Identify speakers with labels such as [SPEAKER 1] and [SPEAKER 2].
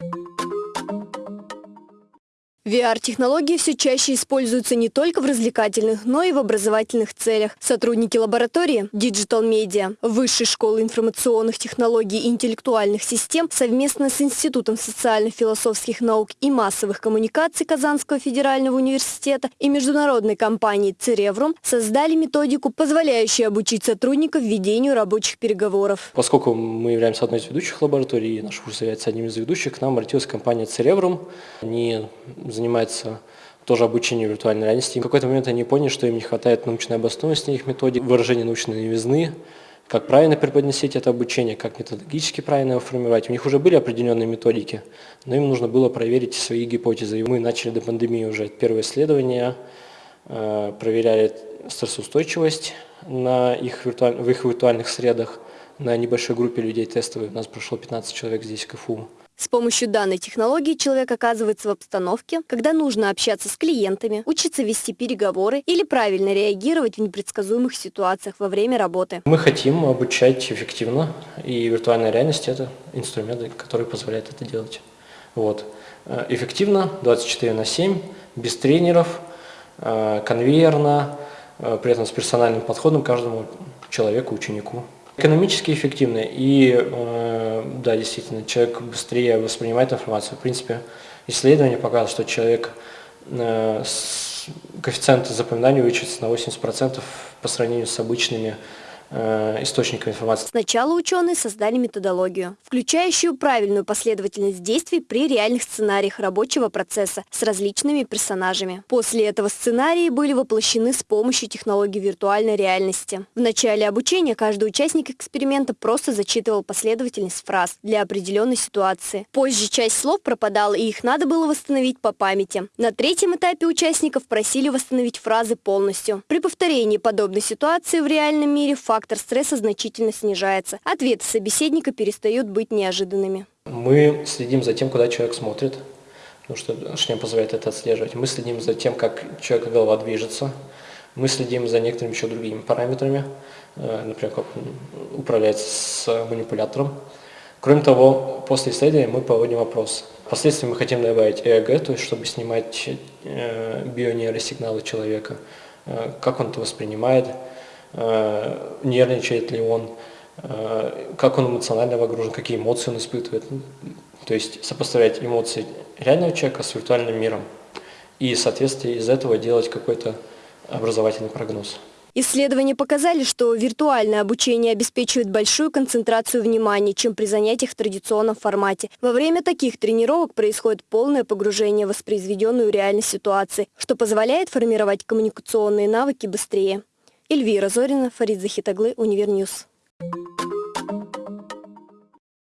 [SPEAKER 1] you VR-технологии все чаще используются не только в развлекательных, но и в образовательных целях. Сотрудники лаборатории Digital Media Высшей школы информационных технологий и интеллектуальных систем совместно с Институтом социально-философских наук и массовых коммуникаций Казанского федерального университета и международной компании Цереврум создали методику, позволяющую обучить сотрудников ведению рабочих переговоров.
[SPEAKER 2] Поскольку мы являемся одной из ведущих лабораторий, и наш курс является одним из ведущих, к нам обратилась компания Цереврум. Они занимается тоже обучением виртуальной реальности. В какой-то момент они поняли, что им не хватает научной обоснованности их методик, выражения научной новизны, как правильно преподносить это обучение, как методологически правильно его формировать. У них уже были определенные методики, но им нужно было проверить свои гипотезы. И мы начали до пандемии уже первое исследование, э, проверяли стрессоустойчивость на их в их виртуальных средах на небольшой группе людей тестовой. У нас прошло 15 человек здесь в КФУ.
[SPEAKER 1] С помощью данной технологии человек оказывается в обстановке, когда нужно общаться с клиентами, учиться вести переговоры или правильно реагировать в непредсказуемых ситуациях во время работы.
[SPEAKER 2] Мы хотим обучать эффективно, и виртуальная реальность – это инструмент, который позволяет это делать. Вот. Э, эффективно, 24 на 7, без тренеров, э, конвейерно, э, при этом с персональным подходом каждому человеку, ученику. Экономически эффективно и, э, да, действительно, человек быстрее воспринимает информацию. В принципе, исследование показывает, что человек э, с коэффициент запоминания увеличивается на 80% по сравнению с обычными источников информации.
[SPEAKER 1] Сначала ученые создали методологию, включающую правильную последовательность действий при реальных сценариях рабочего процесса с различными персонажами. После этого сценарии были воплощены с помощью технологий виртуальной реальности. В начале обучения каждый участник эксперимента просто зачитывал последовательность фраз для определенной ситуации. Позже часть слов пропадала, и их надо было восстановить по памяти. На третьем этапе участников просили восстановить фразы полностью. При повторении подобной ситуации в реальном мире факт фактор стресса значительно снижается. Ответы собеседника перестают быть неожиданными.
[SPEAKER 2] Мы следим за тем, куда человек смотрит, потому что шлем позволяет это отслеживать. Мы следим за тем, как человека голова движется. Мы следим за некоторыми еще другими параметрами, э, например, как он с манипулятором. Кроме того, после исследования мы проводим опрос. Впоследствии мы хотим добавить ЭЭГ, то есть чтобы снимать э, бионейросигналы человека, э, как он это воспринимает, нервничает ли он, э, как он эмоционально выгружен, какие эмоции он испытывает. То есть сопоставлять эмоции реального человека с виртуальным миром и, соответственно, из этого делать какой-то образовательный прогноз.
[SPEAKER 1] Исследования показали, что виртуальное обучение обеспечивает большую концентрацию внимания, чем при занятиях в традиционном формате. Во время таких тренировок происходит полное погружение в воспроизведенную реальность ситуации, что позволяет формировать коммуникационные навыки быстрее. Эльвира Зорина, Фарид Захитаглы, Univer News.